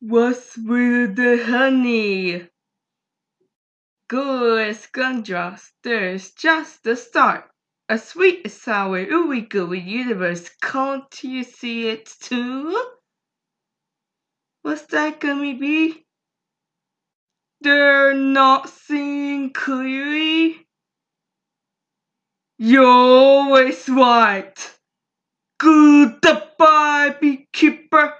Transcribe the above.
What's with the honey? Good Scrumdrops, there's just the start. A sweet and sour ooey gooey universe, can't you see it too? What's that gummy bee? They're not seeing clearly? You're always right. Goodbye, beekeeper.